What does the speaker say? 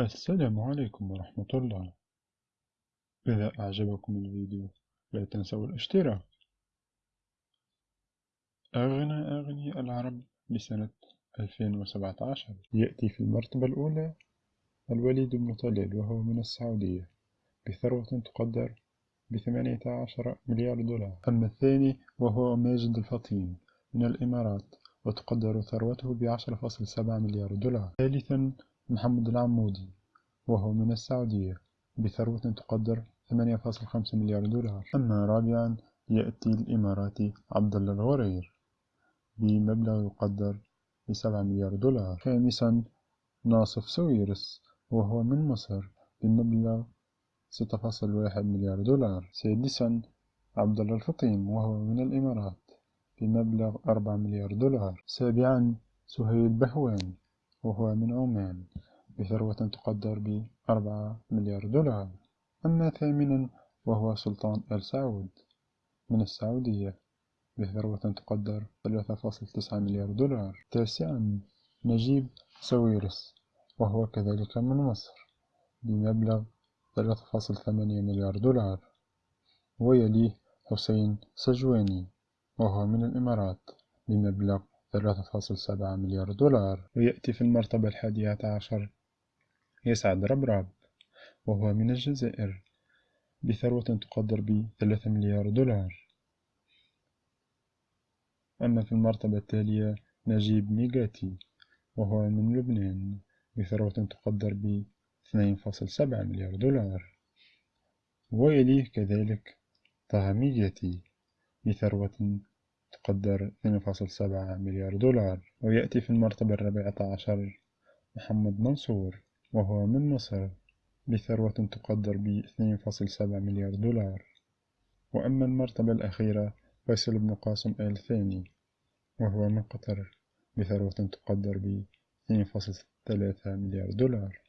السلام عليكم ورحمة الله. إذا أعجبكم الفيديو لا تنسوا الاشتراك. أغنى أغنياء العرب لسنة 2017 يأتي في المرتبة الأولى الوليد بن طلال وهو من السعودية بثروة تقدر بثمانية عشر مليار دولار. أما الثاني وهو ماجد الفطين من الإمارات وتقدر ثروته بعشرة فاصل سبعة مليار دولار. ثالثا محمد العمودي وهو من السعودية بثروة تقدر 8.5 مليار دولار. أما رابعا يأتي الإماراتي عبد الله الغرير بمبلغ يقدر بسبعة مليار دولار. خامسا ناصف سويرس وهو من مصر بمبلغ ستة فاصل واحد مليار دولار. سادسا عبد الله الفطيم وهو من الإمارات بمبلغ أربعة مليار دولار. سابعا سهيل بهوان وهو من عمان بثروة تقدر بأربعة مليار دولار. أما ثامنا وهو سلطان آل سعود. من السعودية بثروة تقدر ثلاثة فاصل تسعة مليار دولار. تاسعا نجيب ساويرس وهو كذلك من مصر بمبلغ ثلاثة فاصل ثمانية مليار دولار. ويليه حسين سجواني وهو من الإمارات بمبلغ ثلاثة فاصل سبعة مليار دولار ويأتي في المرتبة الحادية عشر. يسعد ربرب وهو من الجزائر بثروة تقدر بثلاثة مليار دولار. أما في المرتبة التالية نجيب ميغاتي وهو من لبنان بثروة تقدر ب 2.7 مليار دولار. ويليه كذلك طه ميغاتي بثروة تقدر 2.7 مليار دولار ويأتي في المرتبة الرابعة عشر محمد منصور وهو من مصر بثروة تقدر ب 2.7 مليار دولار. وأما المرتبة الأخيرة فيصل بن قاسم آل ثاني وهو من قطر بثروة تقدر ب 2.3 مليار دولار.